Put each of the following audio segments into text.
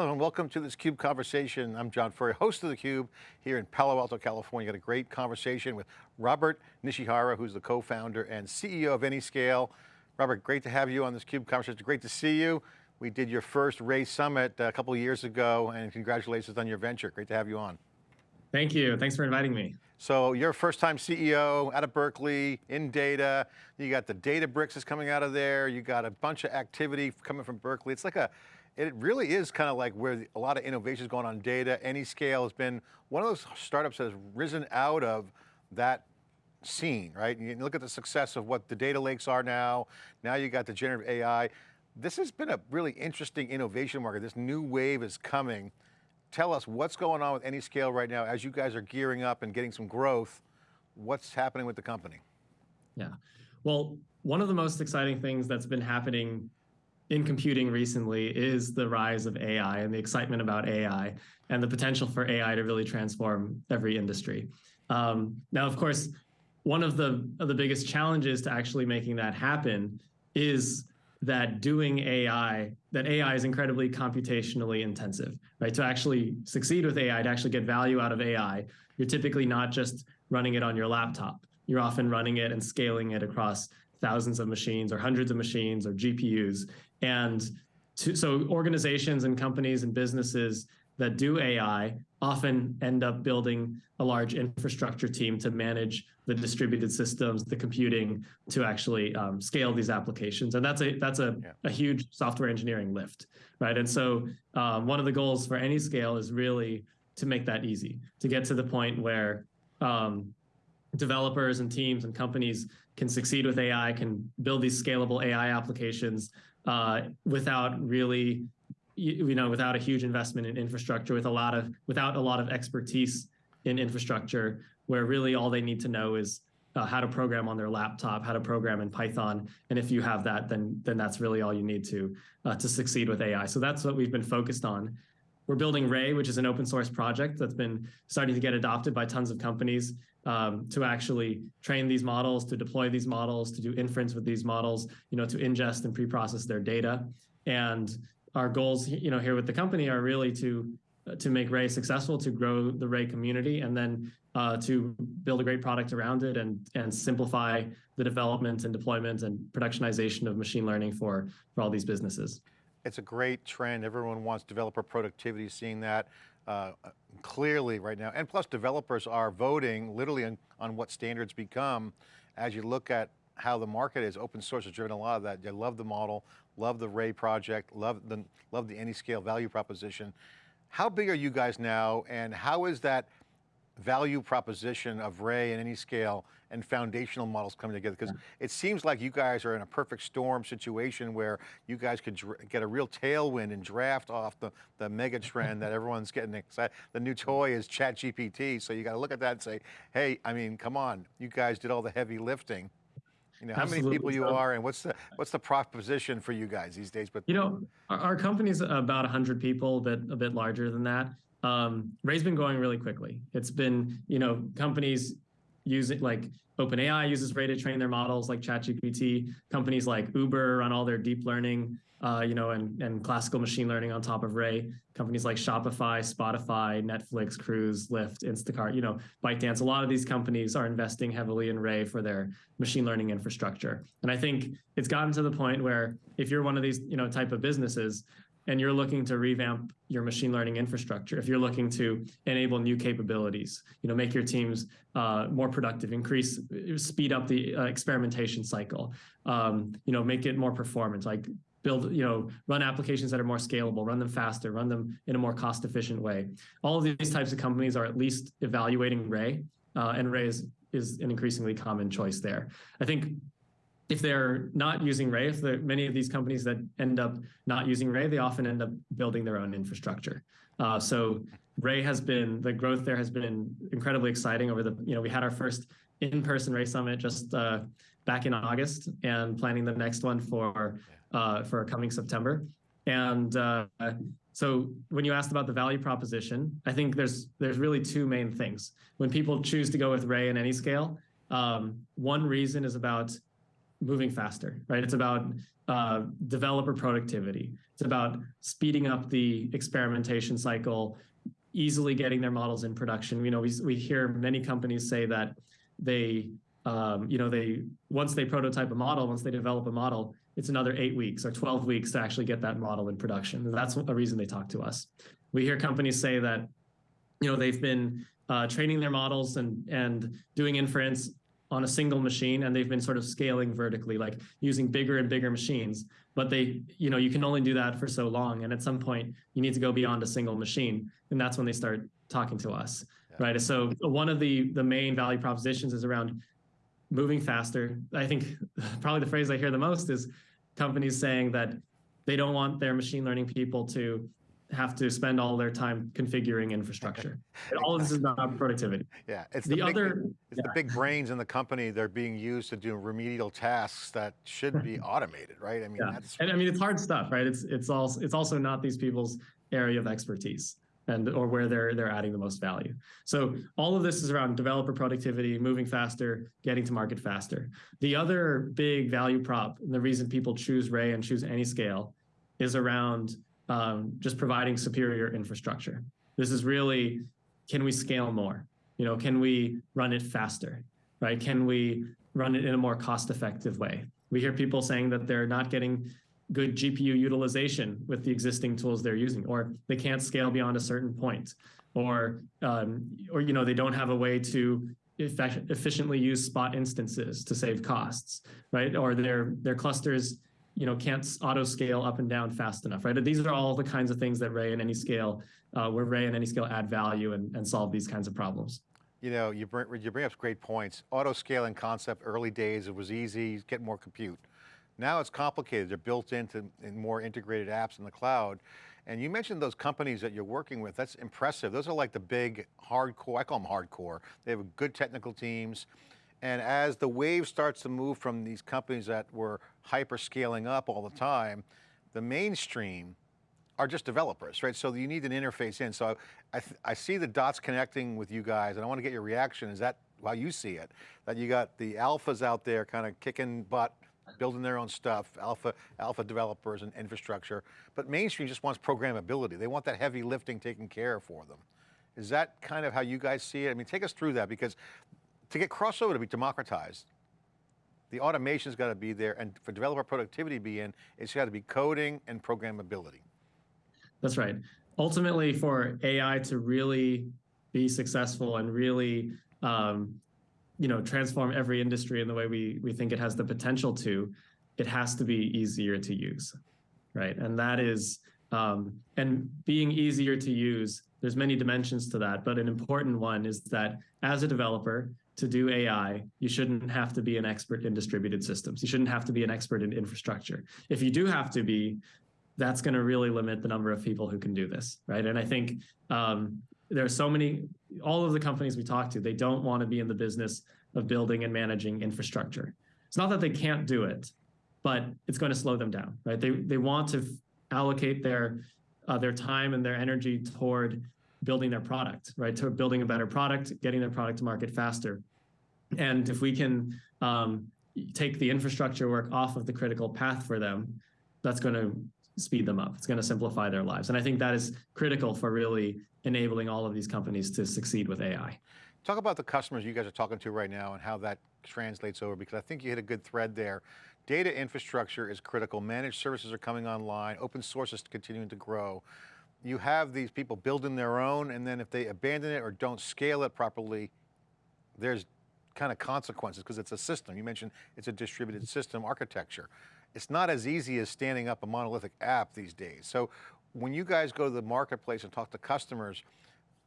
Hello and welcome to this CUBE conversation. I'm John Furrier, host of theCUBE here in Palo Alto, California. Got a great conversation with Robert Nishihara, who's the co-founder and CEO of Anyscale. Robert, great to have you on this CUBE conversation. Great to see you. We did your first Ray Summit uh, a couple of years ago and congratulations on your venture. Great to have you on. Thank you, thanks for inviting me. So you're a first time CEO out of Berkeley, in data, you got the Databricks is coming out of there, you got a bunch of activity coming from Berkeley. It's like a, it really is kind of like where a lot of innovation is going on data. Anyscale has been one of those startups that has risen out of that scene, right? You look at the success of what the data lakes are now. Now you got the generative AI. This has been a really interesting innovation market. This new wave is coming. Tell us what's going on with Anyscale right now as you guys are gearing up and getting some growth. What's happening with the company? Yeah, well, one of the most exciting things that's been happening in computing recently is the rise of AI and the excitement about AI and the potential for AI to really transform every industry. Um, now, of course, one of the, of the biggest challenges to actually making that happen is that doing AI, that AI is incredibly computationally intensive, right? To actually succeed with AI, to actually get value out of AI, you're typically not just running it on your laptop. You're often running it and scaling it across thousands of machines or hundreds of machines or GPUs. And to, so organizations and companies and businesses that do AI often end up building a large infrastructure team to manage the distributed systems, the computing to actually um, scale these applications. And that's a that's a, yeah. a huge software engineering lift, right? And so um, one of the goals for Anyscale is really to make that easy, to get to the point where um, developers and teams and companies can succeed with AI, can build these scalable AI applications uh, without really, you know, without a huge investment in infrastructure, with a lot of, without a lot of expertise in infrastructure, where really all they need to know is uh, how to program on their laptop, how to program in Python, and if you have that, then then that's really all you need to uh, to succeed with AI. So that's what we've been focused on. We're building Ray, which is an open source project that's been starting to get adopted by tons of companies um, to actually train these models, to deploy these models, to do inference with these models, you know, to ingest and pre-process their data. And our goals, you know, here with the company are really to to make Ray successful, to grow the Ray community, and then uh, to build a great product around it and and simplify the development and deployment and productionization of machine learning for for all these businesses. It's a great trend. Everyone wants developer productivity, seeing that uh, clearly right now. And plus developers are voting literally on, on what standards become as you look at how the market is, open source has driven a lot of that. They love the model, love the Ray project, love the, love the Anyscale value proposition. How big are you guys now and how is that value proposition of Ray and Anyscale and foundational models coming together? Because yeah. it seems like you guys are in a perfect storm situation where you guys could get a real tailwind and draft off the, the mega trend that everyone's getting excited. The new toy is ChatGPT, so you got to look at that and say, hey, I mean, come on, you guys did all the heavy lifting. You know, how Absolutely. many people you are and what's the what's the proposition for you guys these days? But you know, our, our company's about 100 people, a bit, a bit larger than that um, Ray's been going really quickly. It's been, you know, companies using like OpenAI uses Ray to train their models like ChatGPT. Companies like Uber run all their deep learning, uh, you know, and, and classical machine learning on top of Ray. Companies like Shopify, Spotify, Netflix, Cruise, Lyft, Instacart, you know, ByteDance. A lot of these companies are investing heavily in Ray for their machine learning infrastructure. And I think it's gotten to the point where if you're one of these, you know, type of businesses, and you're looking to revamp your machine learning infrastructure, if you're looking to enable new capabilities, you know, make your teams uh, more productive, increase, speed up the uh, experimentation cycle, um, you know, make it more performant, like build, you know, run applications that are more scalable, run them faster, run them in a more cost efficient way. All of these types of companies are at least evaluating Ray, uh, and Ray is, is an increasingly common choice there. I think if they're not using Ray, if many of these companies that end up not using Ray, they often end up building their own infrastructure. Uh, so Ray has been, the growth there has been incredibly exciting over the, you know, we had our first in-person Ray Summit just uh, back in August and planning the next one for, uh, for coming September. And uh, so when you asked about the value proposition, I think there's, there's really two main things. When people choose to go with Ray and Anyscale, um, one reason is about moving faster, right? It's about uh, developer productivity. It's about speeding up the experimentation cycle, easily getting their models in production. You know, we, we hear many companies say that they, um, you know, they once they prototype a model, once they develop a model, it's another eight weeks or 12 weeks to actually get that model in production. That's a reason they talk to us. We hear companies say that, you know, they've been uh, training their models and and doing inference on a single machine and they've been sort of scaling vertically like using bigger and bigger machines. But they you know you can only do that for so long and at some point you need to go beyond a single machine and that's when they start talking to us yeah. right? So one of the the main value propositions is around moving faster. I think probably the phrase i hear the most is companies saying that they don't want their machine learning people to have to spend all their time configuring infrastructure. all of this is about productivity. Yeah, it's the, the big, other. It's yeah. the big brains in the company. They're being used to do remedial tasks that should be automated, right? I mean, yeah. and I mean it's hard stuff, right? It's it's also it's also not these people's area of expertise and or where they're they're adding the most value. So all of this is around developer productivity, moving faster, getting to market faster. The other big value prop, and the reason people choose Ray and choose Anyscale, is around um, just providing superior infrastructure. This is really, can we scale more? You know, can we run it faster, right? Can we run it in a more cost-effective way? We hear people saying that they're not getting good GPU utilization with the existing tools they're using, or they can't scale beyond a certain point, or um, or you know they don't have a way to efficiently use spot instances to save costs, right? Or their their clusters you know, can't auto scale up and down fast enough, right? These are all the kinds of things that Ray and Anyscale, uh, where Ray and Anyscale add value and, and solve these kinds of problems. You know, you bring, you bring up great points. Auto scaling concept, early days, it was easy, get more compute. Now it's complicated. They're built into in more integrated apps in the cloud. And you mentioned those companies that you're working with. That's impressive. Those are like the big hardcore, I call them hardcore. They have good technical teams. And as the wave starts to move from these companies that were hyper scaling up all the time, the mainstream are just developers, right? So you need an interface in. So I, I see the dots connecting with you guys and I want to get your reaction. Is that how you see it? That you got the alphas out there kind of kicking butt, building their own stuff, alpha, alpha developers and infrastructure, but mainstream just wants programmability. They want that heavy lifting taken care of for them. Is that kind of how you guys see it? I mean, take us through that because to get crossover to be democratized, the automation's got to be there and for developer productivity to be in, it's got to be coding and programmability. That's right. Ultimately for AI to really be successful and really um, you know, transform every industry in the way we, we think it has the potential to, it has to be easier to use, right? And that is, um, and being easier to use, there's many dimensions to that, but an important one is that as a developer, to do AI, you shouldn't have to be an expert in distributed systems. You shouldn't have to be an expert in infrastructure. If you do have to be, that's going to really limit the number of people who can do this, right? And I think um, there are so many, all of the companies we talk to, they don't want to be in the business of building and managing infrastructure. It's not that they can't do it, but it's going to slow them down, right? They, they want to allocate their, uh, their time and their energy toward building their product, right? To building a better product, getting their product to market faster. And if we can um, take the infrastructure work off of the critical path for them, that's going to speed them up. It's going to simplify their lives. And I think that is critical for really enabling all of these companies to succeed with AI. Talk about the customers you guys are talking to right now and how that translates over, because I think you hit a good thread there. Data infrastructure is critical. Managed services are coming online. Open source is continuing to grow. You have these people building their own, and then if they abandon it or don't scale it properly, there's kind of consequences because it's a system. You mentioned it's a distributed system architecture. It's not as easy as standing up a monolithic app these days. So when you guys go to the marketplace and talk to customers,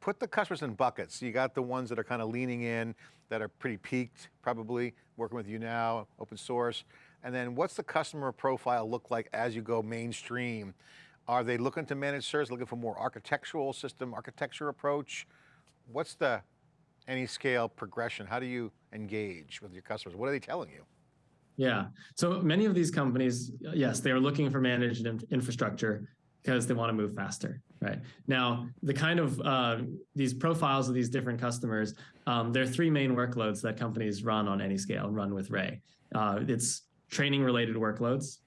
put the customers in buckets. You got the ones that are kind of leaning in, that are pretty peaked, probably working with you now, open source. And then what's the customer profile look like as you go mainstream? Are they looking to manage service, looking for more architectural system, architecture approach? What's the Anyscale progression? How do you engage with your customers? What are they telling you? Yeah, so many of these companies, yes, they are looking for managed infrastructure because they want to move faster, right? Now, the kind of uh, these profiles of these different customers, um, there are three main workloads that companies run on Anyscale, run with Ray. Uh, it's training related workloads,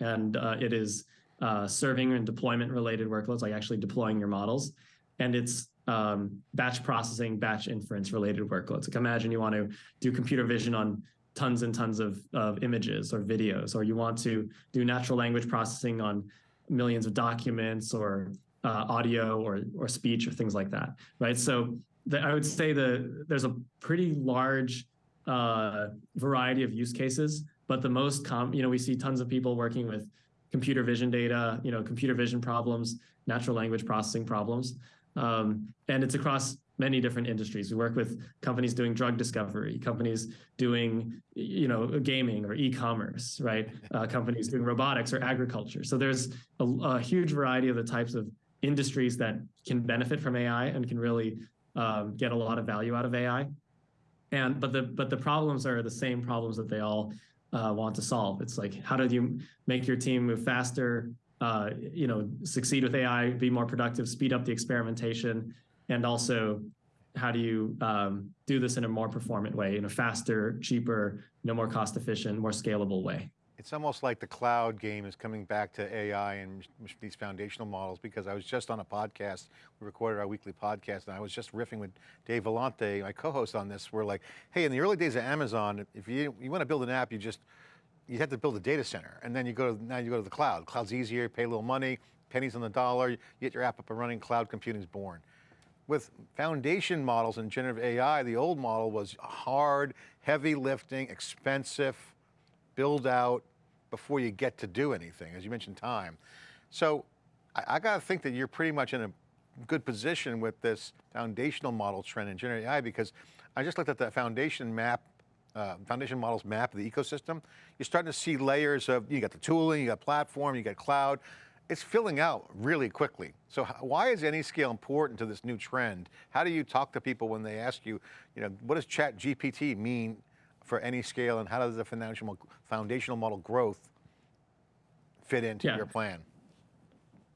and uh, it is uh, serving and deployment related workloads, like actually deploying your models, and it's um, batch processing, batch inference related workloads. Like imagine you want to do computer vision on tons and tons of, of images or videos, or you want to do natural language processing on millions of documents or uh, audio or, or speech or things like that, right? So the, I would say the, there's a pretty large uh, variety of use cases, but the most com, you know, we see tons of people working with computer vision data, you know, computer vision problems, natural language processing problems. Um, and it's across many different industries. We work with companies doing drug discovery, companies doing, you know, gaming or e-commerce, right? Uh, companies doing robotics or agriculture. So there's a, a, huge variety of the types of industries that can benefit from AI and can really um, get a lot of value out of AI. And but the but the problems are the same problems that they all uh, want to solve. It's like how do you make your team move faster, uh, you know, succeed with AI, be more productive, speed up the experimentation, and also how do you um, do this in a more performant way, in a faster, cheaper, no more cost efficient, more scalable way. It's almost like the cloud game is coming back to AI and these foundational models because I was just on a podcast, we recorded our weekly podcast and I was just riffing with Dave Vellante, my co-host on this. We're like, hey, in the early days of Amazon, if you, you want to build an app, you just, you have to build a data center and then you go to, now you go to the cloud. Cloud's easier, pay a little money, pennies on the dollar, you get your app up and running, cloud computing's born. With foundation models and generative AI, the old model was hard, heavy lifting, expensive, build out before you get to do anything, as you mentioned time. So I, I got to think that you're pretty much in a good position with this foundational model trend in generative AI because I just looked at the foundation map, uh, foundation models map of the ecosystem. You're starting to see layers of, you got the tooling, you got platform, you got cloud. It's filling out really quickly. So why is Anyscale important to this new trend? How do you talk to people when they ask you, you know, what does ChatGPT mean for Anyscale and how does the foundational, foundational model growth fit into yeah. your plan?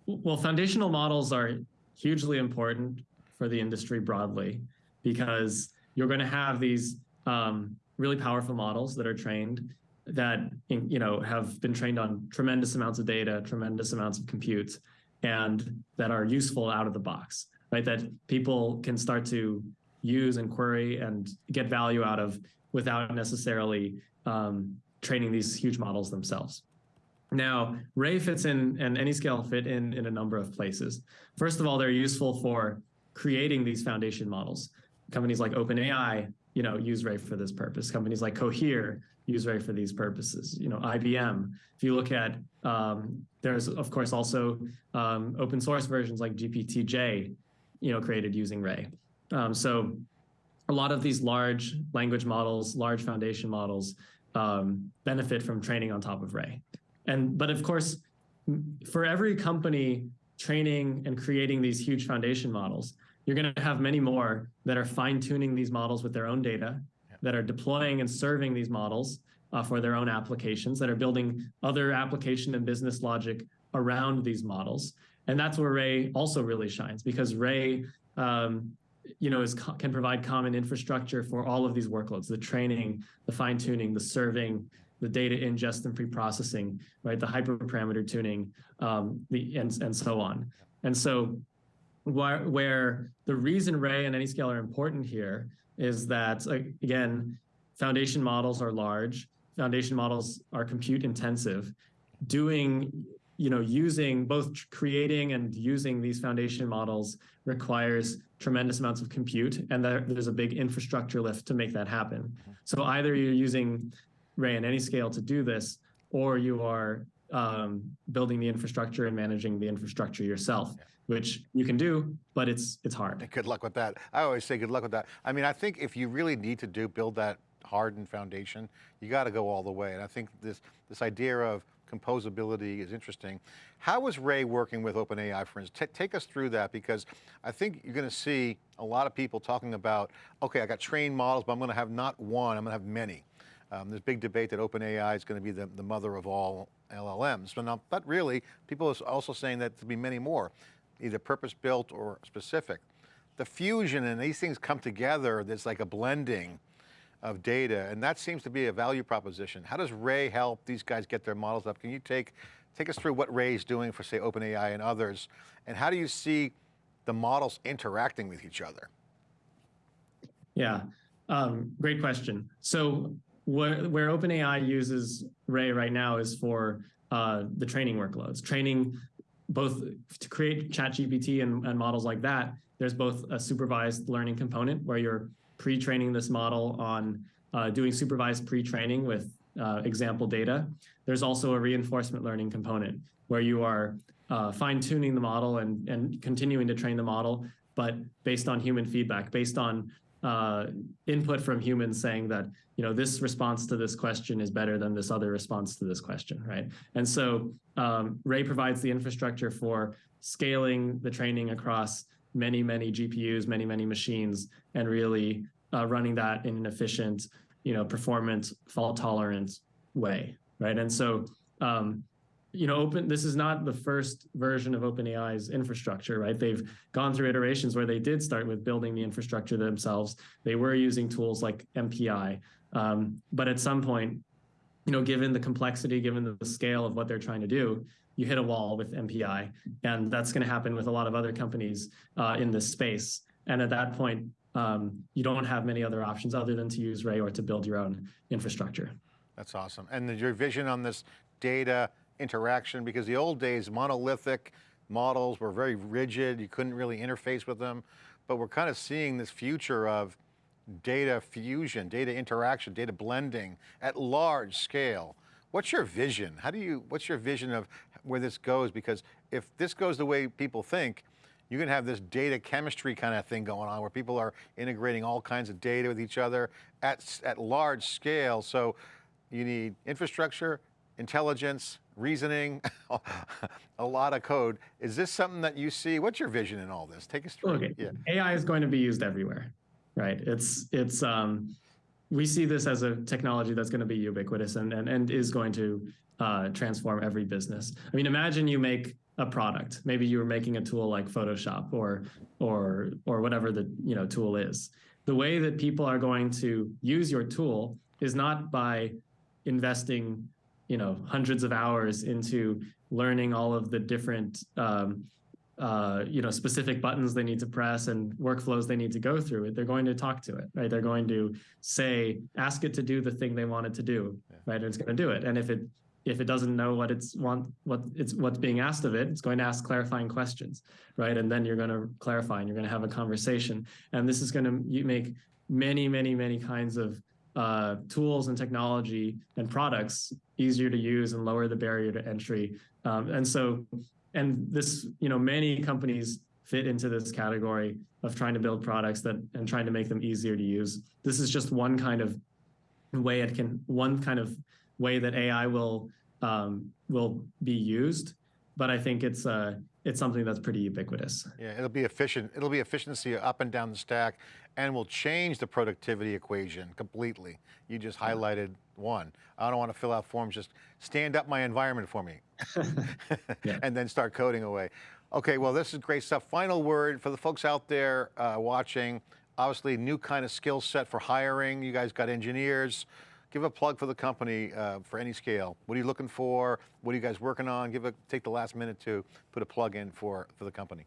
Well, foundational models are hugely important for the industry broadly because you're going to have these um, really powerful models that are trained that you know have been trained on tremendous amounts of data, tremendous amounts of compute, and that are useful out of the box, right? That people can start to use and query and get value out of without necessarily um, training these huge models themselves. Now, Ray fits in and AnyScale fit in in a number of places. First of all, they're useful for creating these foundation models. Companies like OpenAI, you know, use Ray for this purpose. Companies like Cohere use Ray for these purposes. You know, IBM. If you look at, um, there's of course also um, open source versions like GPT-J, you know, created using Ray. Um, so a lot of these large language models, large foundation models um, benefit from training on top of Ray. And but of course, for every company training and creating these huge foundation models, you're going to have many more that are fine tuning these models with their own data, that are deploying and serving these models uh, for their own applications, that are building other application and business logic around these models. And that's where Ray also really shines because Ray um, you know, is can provide common infrastructure for all of these workloads, the training, the fine tuning, the serving, the data ingest and pre-processing, right? The hyperparameter tuning, um, the, and, and so on. And so where, where the reason Ray and AnyScale are important here is that, again, foundation models are large, foundation models are compute intensive. Doing you know, using both creating and using these foundation models requires tremendous amounts of compute, and there, there's a big infrastructure lift to make that happen. So either you're using Ray and AnyScale to do this, or you are um, building the infrastructure and managing the infrastructure yourself, which you can do, but it's it's hard. Good luck with that. I always say good luck with that. I mean, I think if you really need to do build that hardened foundation, you got to go all the way. And I think this this idea of composability is interesting. How is Ray working with OpenAI, for instance? T take us through that because I think you're going to see a lot of people talking about, okay, I got trained models, but I'm going to have not one, I'm going to have many. Um, there's big debate that OpenAI is going to be the, the mother of all LLMs, but, not, but really, people are also saying that there'll be many more, either purpose-built or specific. The fusion and these things come together, there's like a blending of data, and that seems to be a value proposition. How does Ray help these guys get their models up? Can you take, take us through what Ray is doing for say OpenAI and others, and how do you see the models interacting with each other? Yeah, um, great question. So where, where OpenAI uses Ray right now is for uh, the training workloads, training both to create ChatGPT and, and models like that. There's both a supervised learning component where you're pre-training this model on uh, doing supervised pre-training with uh, example data. There's also a reinforcement learning component where you are uh, fine-tuning the model and, and continuing to train the model, but based on human feedback, based on uh, input from humans saying that you know this response to this question is better than this other response to this question, right? And so um, Ray provides the infrastructure for scaling the training across many, many GPUs, many, many machines, and really uh, running that in an efficient, you know, performant, fault tolerant way, right? And so um, you know, open, this is not the first version of OpenAI's infrastructure, right? They've gone through iterations where they did start with building the infrastructure themselves. They were using tools like MPI. Um, but at some point, you know, given the complexity, given the, scale of what they're trying to do, you hit a wall with MPI. And that's going to happen with a lot of other companies uh, in this space. And at that point, um, you don't have many other options other than to use Ray or to build your own infrastructure. That's awesome. And your vision on this data interaction because the old days, monolithic models were very rigid. You couldn't really interface with them, but we're kind of seeing this future of data fusion, data interaction, data blending at large scale. What's your vision? How do you, what's your vision of where this goes? Because if this goes the way people think, you can have this data chemistry kind of thing going on where people are integrating all kinds of data with each other at, at large scale. So you need infrastructure, intelligence, reasoning, a lot of code. Is this something that you see? What's your vision in all this? Take us through. Okay. Yeah. AI is going to be used everywhere, right? It's, it's, um, we see this as a technology that's going to be ubiquitous and, and, and is going to uh, transform every business. I mean, imagine you make a product. Maybe you were making a tool like Photoshop or, or, or whatever the you know tool is. The way that people are going to use your tool is not by investing you know hundreds of hours into learning all of the different um, uh, you know specific buttons they need to press and workflows they need to go through it they're going to talk to it right? They're going to say ask it to do the thing they want it to do yeah. right? And it's going to do it. And if it if it doesn't know what it's want what it's what's being asked of it it's going to ask clarifying questions right? And then you're going to clarify and you're going to have a conversation. And this is going to make many many many kinds of uh, tools and technology and products easier to use and lower the barrier to entry. Um, and so, and this, you know, many companies fit into this category of trying to build products that and trying to make them easier to use. This is just one kind of way it can, one kind of way that AI will um, will be used. But I think it's uh, it's something that's pretty ubiquitous. Yeah, it'll be efficient. It'll be efficiency up and down the stack and will change the productivity equation completely. You just highlighted one. I don't want to fill out forms, just stand up my environment for me yeah. and then start coding away. Okay, well, this is great stuff. Final word for the folks out there uh, watching, obviously new kind of skill set for hiring. You guys got engineers. Give a plug for the company uh, for Anyscale. What are you looking for? What are you guys working on? Give a, take the last minute to put a plug in for, for the company.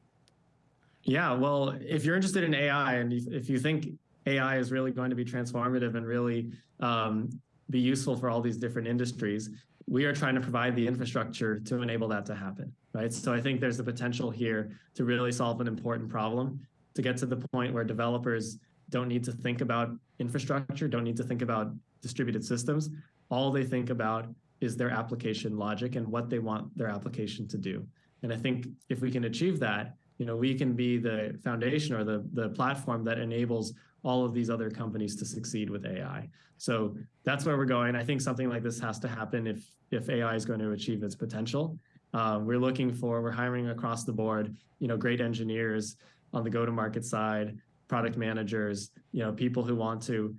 Yeah, well, if you're interested in AI and if you think AI is really going to be transformative and really um, be useful for all these different industries, we are trying to provide the infrastructure to enable that to happen, right? So I think there's the potential here to really solve an important problem, to get to the point where developers don't need to think about infrastructure, don't need to think about distributed systems. All they think about is their application logic and what they want their application to do. And I think if we can achieve that, you know, we can be the foundation or the, the platform that enables all of these other companies to succeed with AI. So that's where we're going. I think something like this has to happen if, if AI is going to achieve its potential. Um, we're looking for, we're hiring across the board, you know, great engineers on the go-to-market side, product managers, you know, people who want to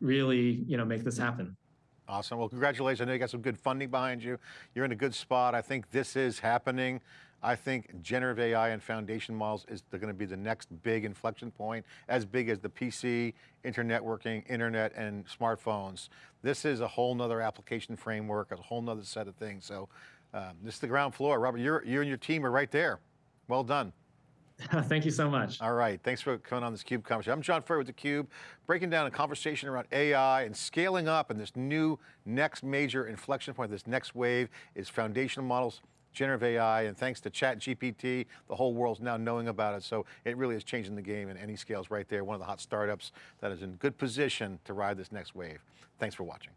really, you know, make this happen. Awesome. Well, congratulations. I know you got some good funding behind you. You're in a good spot. I think this is happening. I think generative AI and foundation models is going to be the next big inflection point, as big as the PC, internet working, internet, and smartphones. This is a whole nother application framework, a whole nother set of things. So um, this is the ground floor. Robert, you're, you and your team are right there. Well done. Thank you so much. All right, thanks for coming on this CUBE conversation. I'm John Furrier with theCUBE, breaking down a conversation around AI and scaling up and this new next major inflection point, this next wave is foundational models, generative AI, and thanks to ChatGPT, the whole world's now knowing about it. So it really is changing the game and AnyScale's right there, one of the hot startups that is in good position to ride this next wave. Thanks for watching.